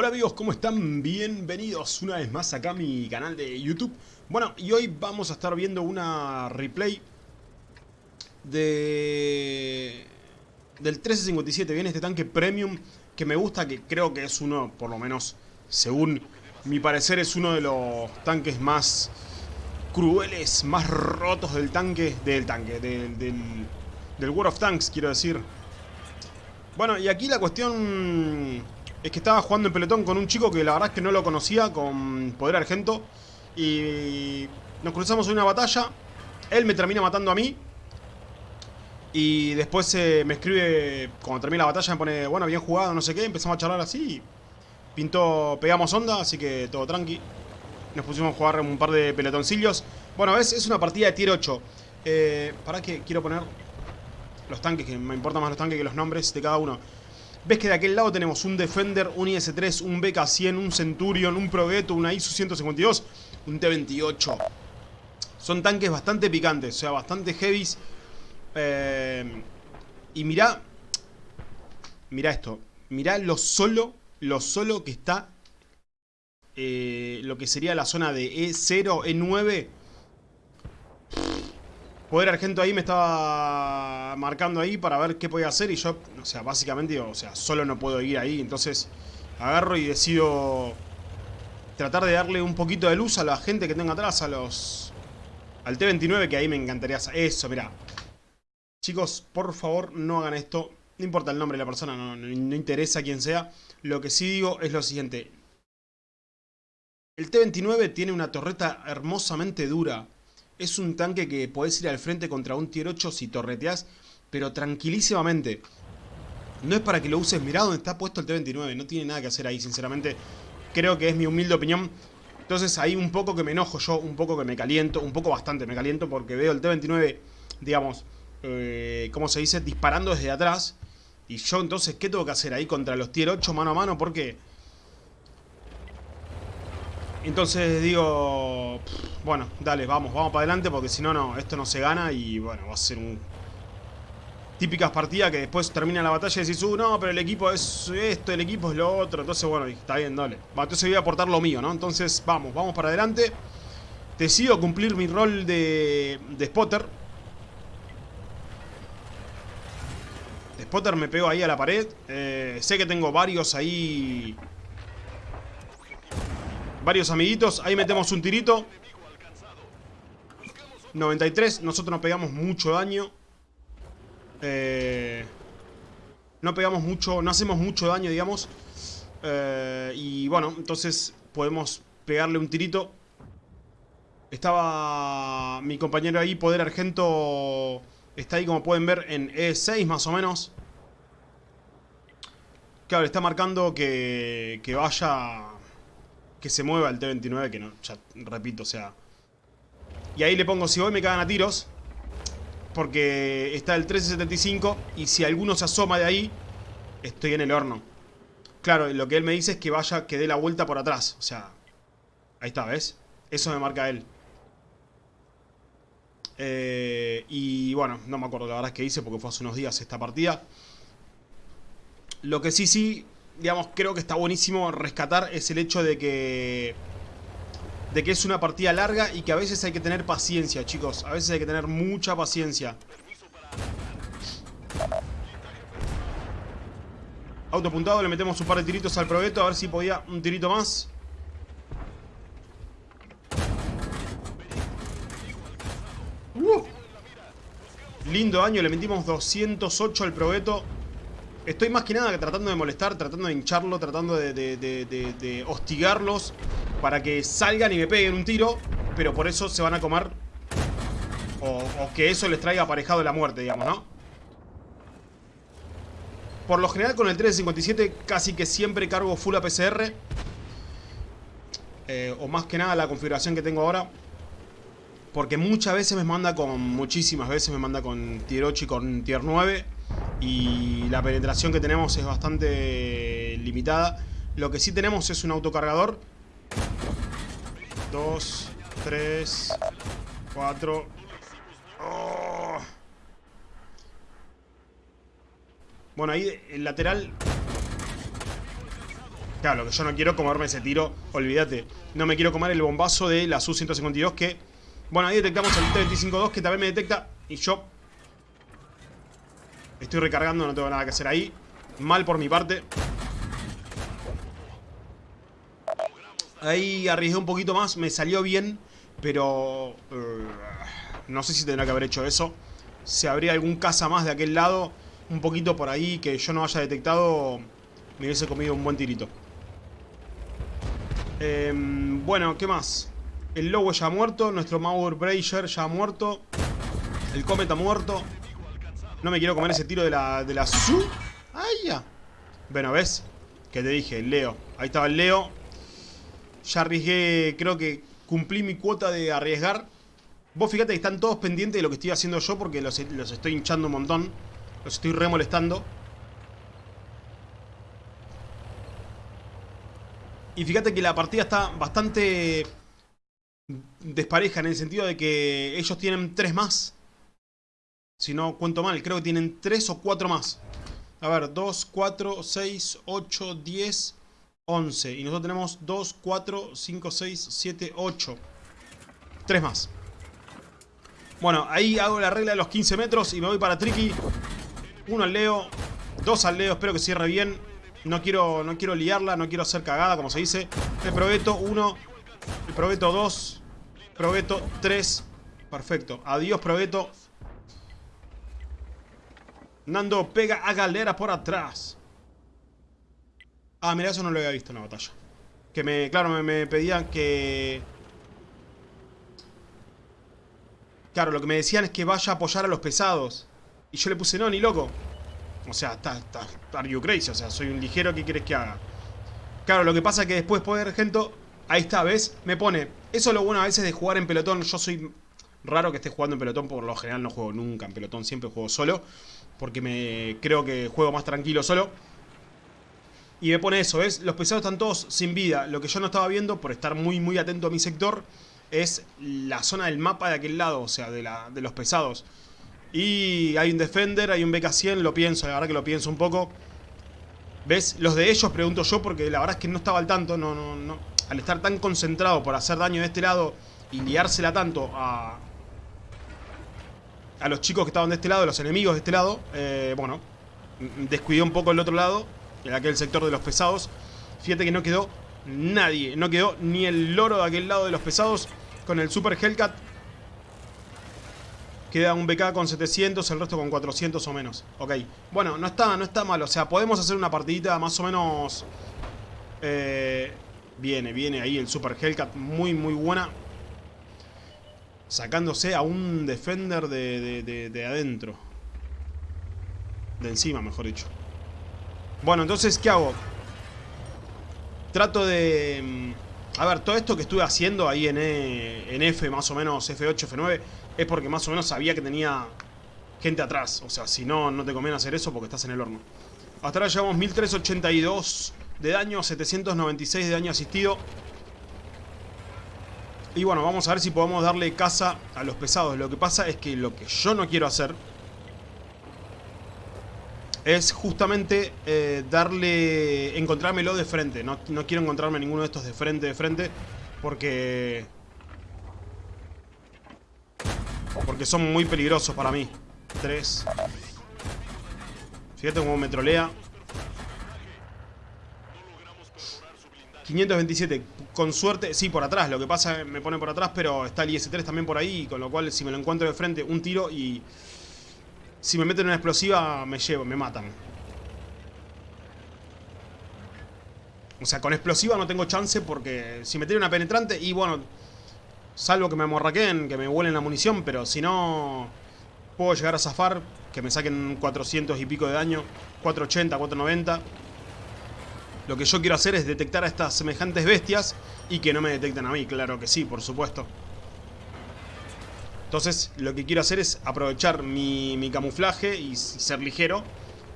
Hola amigos, ¿cómo están? Bienvenidos una vez más acá a mi canal de YouTube. Bueno, y hoy vamos a estar viendo una replay de... del 1357 Viene este tanque premium que me gusta, que creo que es uno, por lo menos según mi parecer, es uno de los tanques más crueles, más rotos del tanque, del tanque, del, del, del World of Tanks, quiero decir. Bueno, y aquí la cuestión es que estaba jugando en pelotón con un chico que la verdad es que no lo conocía, con Poder Argento. Y nos cruzamos en una batalla. Él me termina matando a mí. Y después eh, me escribe, cuando termina la batalla, me pone, bueno, bien jugado, no sé qué. Empezamos a charlar así. Pintó, pegamos onda, así que todo tranqui. Nos pusimos a jugar un par de pelotoncillos. Bueno, ves, es una partida de tier 8. Eh, para que quiero poner los tanques, que me importan más los tanques que los nombres de cada uno. Ves que de aquel lado tenemos un Defender, un IS-3, un BK-100, un Centurion, un Progetto, una ISU-152, un T-28. Son tanques bastante picantes, o sea, bastante heavies. Eh, y mirá, mirá esto, mirá lo solo, lo solo que está eh, lo que sería la zona de E0, E9 Poder Argento ahí me estaba marcando ahí para ver qué podía hacer y yo, o sea, básicamente, o sea, solo no puedo ir ahí, entonces agarro y decido tratar de darle un poquito de luz a la gente que tengo atrás, a los... al T-29, que ahí me encantaría Eso, mirá. Chicos, por favor, no hagan esto. No importa el nombre de la persona, no interesa quién sea. Lo que sí digo es lo siguiente. El T-29 tiene una torreta hermosamente dura es un tanque que podés ir al frente contra un tier 8 si torreteás, pero tranquilísimamente. No es para que lo uses, mirá donde está puesto el T-29, no tiene nada que hacer ahí, sinceramente. Creo que es mi humilde opinión. Entonces ahí un poco que me enojo yo, un poco que me caliento, un poco bastante me caliento porque veo el T-29, digamos, eh, ¿cómo se dice? Disparando desde atrás. Y yo entonces, ¿qué tengo que hacer ahí contra los tier 8 mano a mano? Porque entonces digo, bueno, dale, vamos, vamos para adelante porque si no, no, esto no se gana y bueno, va a ser un... Típicas partidas que después termina la batalla y decís, uh, no, pero el equipo es esto, el equipo es lo otro. Entonces, bueno, está bien, dale. Va, entonces voy a aportar lo mío, ¿no? Entonces, vamos, vamos para adelante. Decido cumplir mi rol de, de spotter. De spotter me pego ahí a la pared. Eh, sé que tengo varios ahí Varios amiguitos. Ahí metemos un tirito. 93. Nosotros nos pegamos mucho daño. Eh, no pegamos mucho, no hacemos mucho daño, digamos. Eh, y bueno, entonces podemos pegarle un tirito. Estaba mi compañero ahí, Poder Argento. Está ahí, como pueden ver, en E6 más o menos. Claro, está marcando que, que vaya que se mueva el T-29, que no, ya repito, o sea... Y ahí le pongo, si voy me cagan a tiros, porque está el 1375, y si alguno se asoma de ahí, estoy en el horno. Claro, lo que él me dice es que vaya, que dé la vuelta por atrás, o sea... Ahí está, ¿ves? Eso me marca él. Eh, y bueno, no me acuerdo la verdad que hice porque fue hace unos días esta partida. Lo que sí, sí, digamos, creo que está buenísimo rescatar es el hecho de que... De que es una partida larga y que a veces hay que tener paciencia, chicos. A veces hay que tener mucha paciencia. Autopuntado, le metemos un par de tiritos al proveto a ver si podía un tirito más. Uh. Lindo daño, le metimos 208 al proveto. Estoy más que nada tratando de molestar, tratando de hincharlo, tratando de, hostigarlos para que salgan y me peguen un tiro, pero por eso se van a comer o, que eso les traiga aparejado la muerte, digamos, ¿no? Por lo general con el 357 casi que siempre cargo full APCR eh, O más que nada la configuración que tengo ahora Porque muchas veces me manda con, muchísimas veces me manda con tier 8 y con tier 9 y la penetración que tenemos es bastante limitada. Lo que sí tenemos es un autocargador. 2, 3, 4. Bueno, ahí el lateral... Claro, lo que yo no quiero comerme ese tiro, olvídate. No me quiero comer el bombazo de la Su-152 que... Bueno, ahí detectamos el T-25-2 que también me detecta y yo... Estoy recargando, no tengo nada que hacer ahí. Mal por mi parte. Ahí arriesgué un poquito más, me salió bien, pero... Uh, no sé si tendrá que haber hecho eso. Si habría algún caza más de aquel lado, un poquito por ahí que yo no haya detectado, me hubiese comido un buen tirito. Eh, bueno, ¿qué más? El Lobo ya ha muerto, nuestro Mauer Brazier ya ha muerto. El Comet ha muerto. No me quiero comer ese tiro de la, de la Su. ¡Ay, ya! Bueno, ¿ves? Que te dije, Leo. Ahí estaba el Leo. Ya arriesgué, creo que cumplí mi cuota de arriesgar. Vos fíjate que están todos pendientes de lo que estoy haciendo yo porque los, los estoy hinchando un montón. Los estoy remolestando. Y fíjate que la partida está bastante despareja en el sentido de que ellos tienen tres más. Si no cuento mal, creo que tienen tres o cuatro más. A ver, 2, 4, 6, 8, 10, 11. Y nosotros tenemos 2, 4, 5, 6, 7, 8. Tres más. Bueno, ahí hago la regla de los 15 metros y me voy para Tricky. Uno al Leo, dos al Leo, espero que cierre bien. No quiero, no quiero liarla, no quiero hacer cagada, como se dice. El probeto 1, el probeto 2, probeto 3. Perfecto. Adiós, probeto. Nando pega a Galera por atrás. Ah, mira, eso no lo había visto en la batalla. Que me, claro, me, pedían que... Claro, lo que me decían es que vaya a apoyar a los pesados. Y yo le puse, no, ni loco. O sea, está, está, are you crazy? O sea, soy un ligero, ¿qué quieres que haga? Claro, lo que pasa es que después poder, gente, ahí está, ¿ves? Me pone, eso es lo bueno a veces de jugar en pelotón. Yo soy raro que esté jugando en pelotón, por lo general no juego nunca en pelotón, siempre juego solo. Porque me creo que juego más tranquilo solo. Y me pone eso, ¿ves? Los pesados están todos sin vida. Lo que yo no estaba viendo, por estar muy, muy atento a mi sector es la zona del mapa de aquel lado, o sea, de, la, de los pesados. Y hay un Defender, hay un BK-100, lo pienso, la verdad que lo pienso un poco. ¿Ves? Los de ellos pregunto yo porque la verdad es que no estaba al tanto, no, no, no. Al estar tan concentrado por hacer daño de este lado y liársela tanto a... A los chicos que estaban de este lado, los enemigos de este lado, eh, bueno, descuidé un poco el otro lado, en aquel sector de los pesados. Fíjate que no quedó nadie, no quedó ni el loro de aquel lado de los pesados con el Super Hellcat. Queda un BK con 700, el resto con 400 o menos. Ok. Bueno, no está, no está mal. O sea, podemos hacer una partidita más o menos... Eh, viene, viene ahí el Super Hellcat. Muy, muy buena. Sacándose a un Defender de, de, de adentro. De encima, mejor dicho. Bueno, entonces, ¿qué hago? Trato de... Mm, a ver, todo esto que estuve haciendo ahí en, e, en F, más o menos F8, F9, es porque más o menos sabía que tenía gente atrás. O sea, si no, no te conviene hacer eso porque estás en el horno. Hasta ahora llevamos 1382 de daño, 796 de daño asistido. Y bueno, vamos a ver si podemos darle casa a los pesados. Lo que pasa es que lo que yo no quiero hacer es justamente eh, darle, encontrármelo de frente. No, no quiero encontrarme ninguno de estos de frente, de frente, porque... Porque son muy peligrosos para mí. Tres. Fíjate cómo me trolea. 527, con suerte, sí, por atrás, lo que pasa me pone por atrás, pero está el IS-3 también por ahí, con lo cual si me lo encuentro de frente, un tiro y si me meten una explosiva, me llevo, me matan. O sea, con explosiva no tengo chance porque si me tiene una penetrante y bueno, salvo que me amorraqueen, que me vuelen la munición, pero si no puedo llegar a zafar, que me saquen 400 y pico de daño, 480, 490. Lo que yo quiero hacer es detectar a estas semejantes bestias y que no me detecten a mí, claro que sí, por supuesto. Entonces lo que quiero hacer es aprovechar mi, camuflaje y ser ligero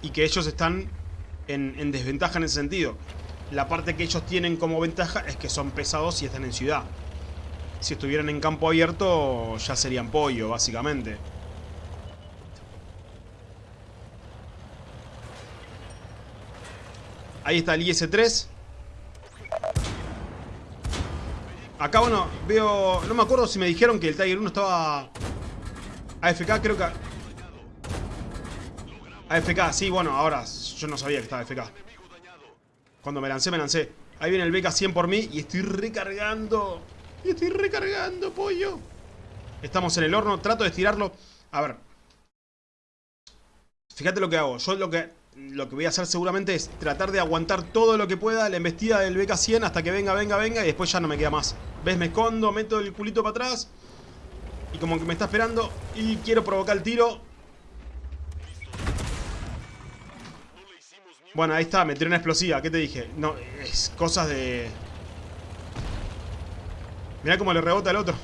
y que ellos están en, desventaja en ese sentido. La parte que ellos tienen como ventaja es que son pesados y están en ciudad. Si estuvieran en campo abierto ya serían pollo, básicamente. Ahí está el IS-3. Acá, bueno, veo... No me acuerdo si me dijeron que el Tiger 1 estaba... AFK, creo que... AFK, sí, bueno, ahora yo no sabía que estaba AFK. Cuando me lancé, me lancé. Ahí viene el BK-100 por mí y estoy recargando. Y estoy recargando, pollo. Estamos en el horno, trato de estirarlo. A ver. Fíjate lo que hago. Yo lo que lo que voy a hacer seguramente es tratar de aguantar todo lo que pueda la embestida del BK100 hasta que venga, venga, venga y después ya no me queda más. ¿Ves? Me escondo, meto el culito para atrás. Y como que me está esperando y quiero provocar el tiro. Bueno, ahí está, me tiré una explosiva. ¿Qué te dije? No, es cosas de... Mirá cómo le rebota el otro.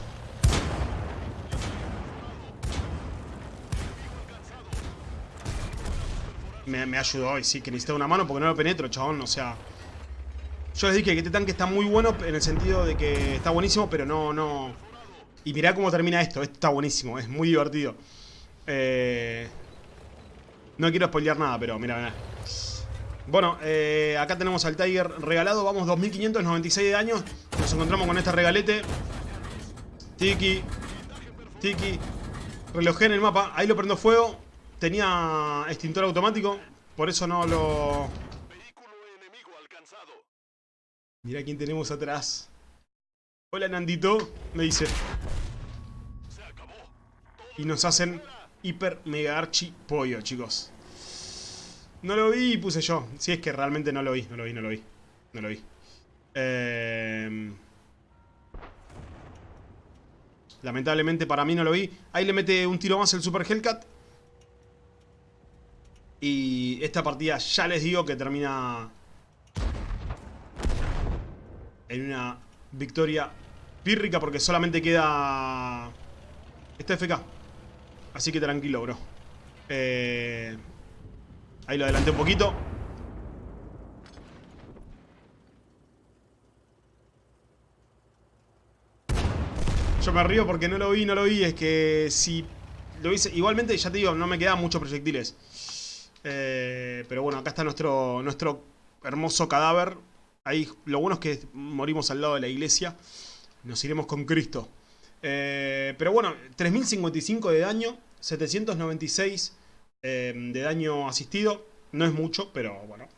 Me, ayudó y sí, que necesitaba una mano porque no lo penetro, chabón. O sea... Yo les dije que este tanque está muy bueno en el sentido de que está buenísimo, pero no, no... Y mirá cómo termina esto. Esto está buenísimo, es muy divertido. Eh... No quiero spoilear nada, pero mira, mira. Bueno, eh, acá tenemos al Tiger regalado. Vamos 2596 de daño. Nos encontramos con este regalete. Tiki. Tiki. Relojé en el mapa. Ahí lo prendo fuego. Tenía extintor automático. Por eso no lo... Mira quién tenemos atrás. Hola Nandito. Me dice. Y nos hacen hiper mega archi pollo, chicos. No lo vi puse yo. Si es que realmente no lo vi, no lo vi, no lo vi. No lo vi. Eh... Lamentablemente para mí no lo vi. Ahí le mete un tiro más el Super Hellcat. Y esta partida ya les digo que termina en una victoria pírrica porque solamente queda esta FK. Así que tranquilo, bro. Eh... Ahí lo adelanté un poquito. Yo me río porque no lo vi, no lo vi. Es que si lo hice... Igualmente, ya te digo, no me quedan muchos proyectiles. Eh, pero bueno, acá está nuestro, nuestro hermoso cadáver. Ahí lo bueno es que morimos al lado de la iglesia. Nos iremos con Cristo. Eh, pero bueno, 3055 de daño, 796 Em, de daño asistido. No es mucho, pero bueno,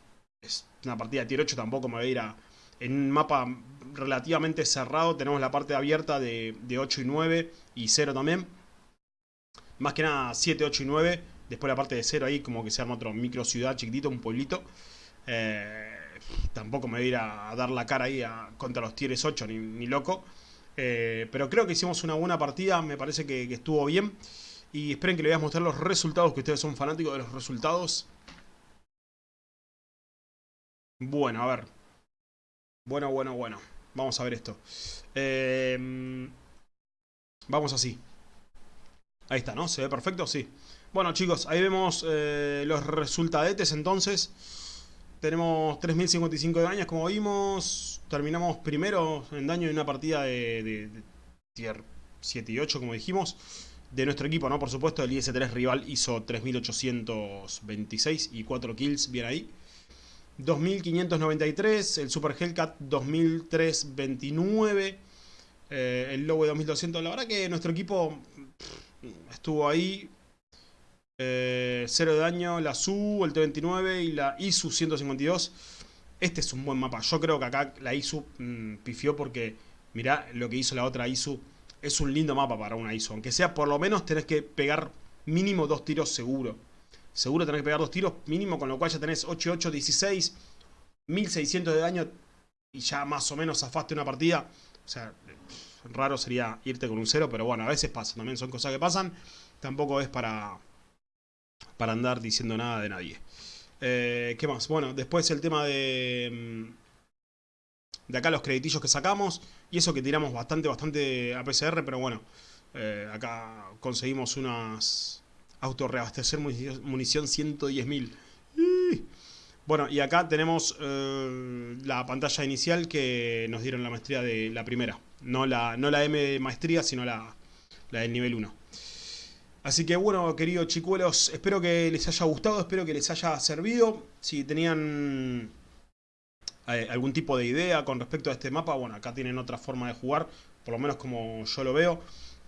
es una partida de tier 8, tampoco me voy a ir a... En un mapa relativamente cerrado tenemos la parte abierta de, 8 y 9 y 0 también. Más que nada 7, 8 y 9. Después la parte de 0 ahí como que se arma otro micro ciudad chiquitito, un pueblito. Eh, tampoco me voy a ir a, dar la cara ahí contra los tieres 8, ni, loco. Eh, pero creo que hicimos una buena partida, me parece que estuvo bien. Y esperen que les voy a mostrar los resultados, que ustedes son fanáticos de los resultados. Bueno, a ver. Bueno, bueno, bueno. Vamos a ver esto. Em, vamos así. Ahí está, ¿no? ¿Se ve perfecto? Sí. Bueno, chicos, ahí vemos eh, los resultadetes entonces. Tenemos 3055 de daño, como vimos. Terminamos primero en daño en una partida de, de tier 7 y 8, como dijimos de nuestro equipo, ¿no? Por supuesto, el IS-3 rival hizo 3.826 y 4 kills, bien ahí. 2.593, el Super Hellcat 2.329, eh, el Lowe 2.200. La verdad que nuestro equipo estuvo ahí. Eh, cero de daño, la SU, el T-29 y la ISU 152. Este es un buen mapa. Yo creo que acá la ISU mm, pifió porque mirá lo que hizo la otra ISU es un lindo mapa para una ISO. Aunque sea por lo menos tenés que pegar mínimo dos tiros seguro. Seguro tenés que pegar dos tiros mínimo, con lo cual ya tenés 8, 8, 16, 1600 de daño y ya más o menos zafaste una partida. O sea, raro sería irte con un cero, pero bueno, a veces pasa. También son cosas que pasan. Tampoco es para, para andar diciendo nada de nadie. Eh, ¿Qué más? Bueno, después el tema de mm, de acá los creditillos que sacamos. Y eso que tiramos bastante, bastante a PCR, pero bueno. Eh, acá conseguimos unas auto reabastecer munición 110.000. Bueno, y acá tenemos eh, la pantalla inicial que nos dieron la maestría de la primera. No la, no la M de maestría, sino la, la del nivel 1. Así que bueno, queridos chicuelos, espero que les haya gustado, espero que les haya servido. Si tenían eh, algún tipo de idea con respecto a este mapa, bueno, acá tienen otra forma de jugar, por lo menos como yo lo veo.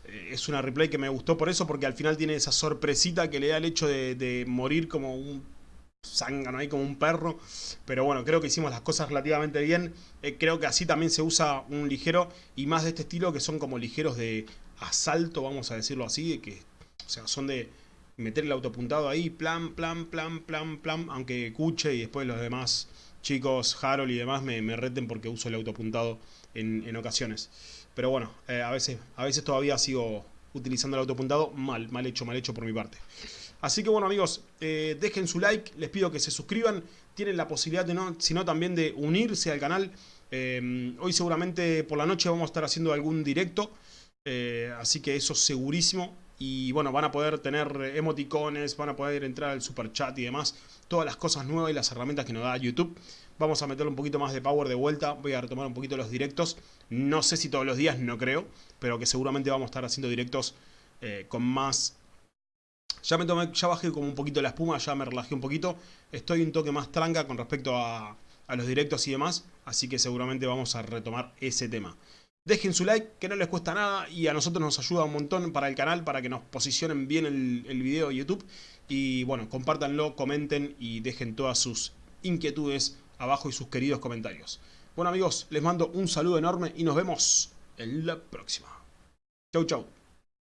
Eh, es una replay que me gustó por eso, porque al final tiene esa sorpresita que le da el hecho de, morir como un zángano ahí, como un perro. Pero bueno, creo que hicimos las cosas relativamente bien. Eh, creo que así también se usa un ligero y más de este estilo que son como ligeros de asalto, vamos a decirlo así, que o sea, son de meter el autopuntado ahí, plan, plan, plan, plan, plan, aunque Cuche y después los demás chicos, Harold y demás me, reten porque uso el autopuntado en, en ocasiones. Pero bueno, eh, a, veces, a veces todavía sigo utilizando el autopuntado mal, mal hecho, mal hecho por mi parte. Así que bueno amigos, eh, dejen su like, les pido que se suscriban, tienen la posibilidad de no, sino también de unirse al canal. Eh, hoy seguramente por la noche vamos a estar haciendo algún directo, así que eso segurísimo. Y bueno, van a poder tener emoticones, van a poder entrar al super chat y demás. Todas las cosas nuevas y las herramientas que nos da YouTube. Vamos a meterle un poquito más de power de vuelta. Voy a retomar un poquito los directos. No sé si todos los días, no creo. Pero que seguramente vamos a estar haciendo directos eh, con más... Ya, me tomé, ya bajé como un poquito la espuma, ya me relajé un poquito. Estoy un toque más tranca con respecto a, a los directos y demás. Así que seguramente vamos a retomar ese tema. Dejen su like, que no les cuesta nada y a nosotros nos ayuda un montón para el canal, para que nos posicionen bien el, el video de YouTube. Y bueno, compártanlo, comenten y dejen todas sus inquietudes abajo y sus queridos comentarios. Bueno amigos, les mando un saludo enorme y nos vemos en la próxima. Chau chau.